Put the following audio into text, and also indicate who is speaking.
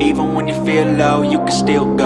Speaker 1: Even when you feel low, you can still go.